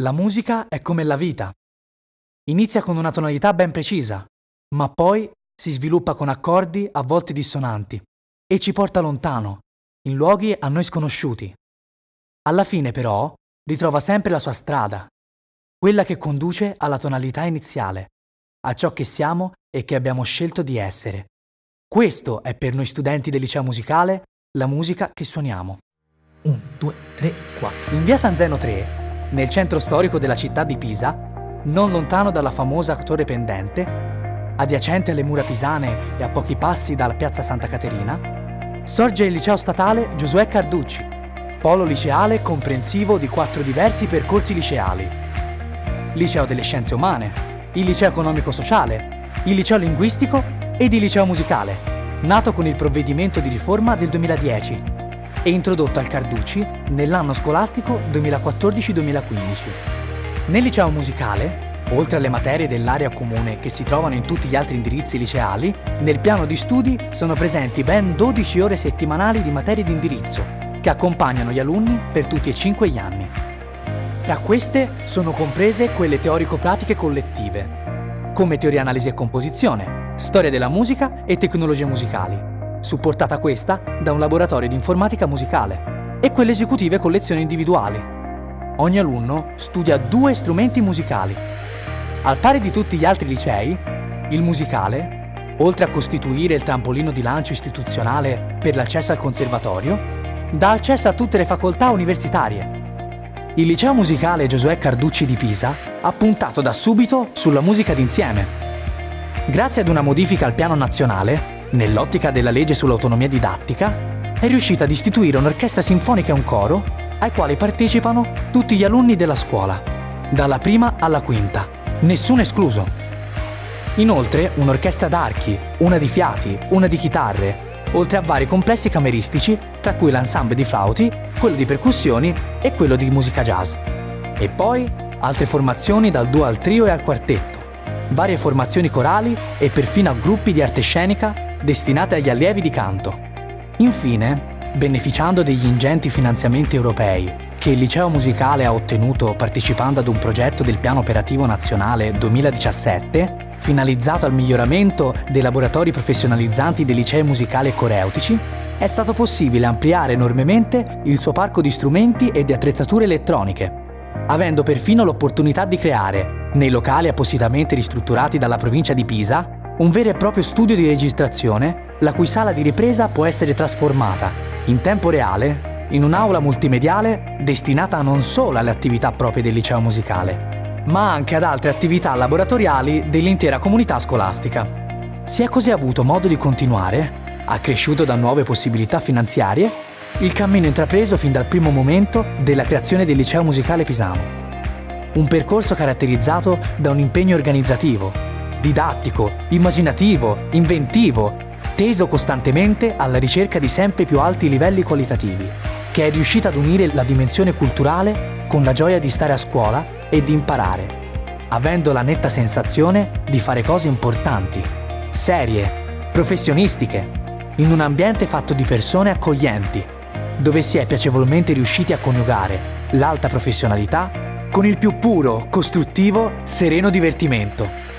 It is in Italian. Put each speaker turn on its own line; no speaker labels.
La musica è come la vita. Inizia con una tonalità ben precisa, ma poi si sviluppa con accordi a volte dissonanti e ci porta lontano, in luoghi a noi sconosciuti. Alla fine però ritrova sempre la sua strada, quella che conduce alla tonalità iniziale, a ciò che siamo e che abbiamo scelto di essere. Questo è per noi studenti del liceo musicale la musica che suoniamo.
1, 2, 3, 4.
In via San Zeno 3 nel centro storico della città di Pisa, non lontano dalla famosa torre pendente, adiacente alle mura pisane e a pochi passi dalla piazza Santa Caterina, sorge il liceo statale Giosuè Carducci, polo liceale comprensivo di quattro diversi percorsi liceali. Liceo delle Scienze Umane, il liceo economico-sociale, il liceo linguistico ed il liceo musicale, nato con il provvedimento di riforma del 2010 e introdotto al Carducci nell'anno scolastico 2014-2015. Nel liceo musicale, oltre alle materie dell'area comune che si trovano in tutti gli altri indirizzi liceali, nel piano di studi sono presenti ben 12 ore settimanali di materie di indirizzo, che accompagnano gli alunni per tutti e cinque gli anni. Tra queste sono comprese quelle teorico-pratiche collettive, come teoria analisi e composizione, storia della musica e tecnologie musicali, supportata questa da un laboratorio di informatica musicale, e quelle esecutive con lezioni individuali. Ogni alunno studia due strumenti musicali. Al pari di tutti gli altri licei, il musicale, oltre a costituire il trampolino di lancio istituzionale per l'accesso al conservatorio, dà accesso a tutte le facoltà universitarie. Il liceo musicale Giosuè Carducci di Pisa ha puntato da subito sulla musica d'insieme. Grazie ad una modifica al piano nazionale, nell'ottica della legge sull'autonomia didattica, è riuscita ad istituire un'orchestra sinfonica e un coro ai quali partecipano tutti gli alunni della scuola, dalla prima alla quinta, nessuno escluso. Inoltre un'orchestra d'archi, una di fiati, una di chitarre, oltre a vari complessi cameristici, tra cui l'ensemble di flauti, quello di percussioni e quello di musica jazz. E poi altre formazioni dal duo al trio e al quartetto, varie formazioni corali e perfino gruppi di arte scenica destinate agli allievi di canto. Infine, beneficiando degli ingenti finanziamenti europei che il liceo musicale ha ottenuto partecipando ad un progetto del Piano Operativo Nazionale 2017, finalizzato al miglioramento dei laboratori professionalizzanti dei licei musicali e coreutici, è stato possibile ampliare enormemente il suo parco di strumenti e di attrezzature elettroniche, avendo perfino l'opportunità di creare, nei locali appositamente ristrutturati dalla provincia di Pisa, un vero e proprio studio di registrazione, la cui sala di ripresa può essere trasformata, in tempo reale, in un'aula multimediale destinata non solo alle attività proprie del liceo musicale, ma anche ad altre attività laboratoriali dell'intera comunità scolastica. Si è così avuto modo di continuare, accresciuto da nuove possibilità finanziarie, il cammino intrapreso fin dal primo momento della creazione del liceo musicale pisano. Un percorso caratterizzato da un impegno organizzativo, didattico, immaginativo, inventivo, teso costantemente alla ricerca di sempre più alti livelli qualitativi, che è riuscita ad unire la dimensione culturale con la gioia di stare a scuola e di imparare, avendo la netta sensazione di fare cose importanti, serie, professionistiche, in un ambiente fatto di persone accoglienti, dove si è piacevolmente riusciti a coniugare l'alta professionalità con il più puro, costruttivo, sereno divertimento.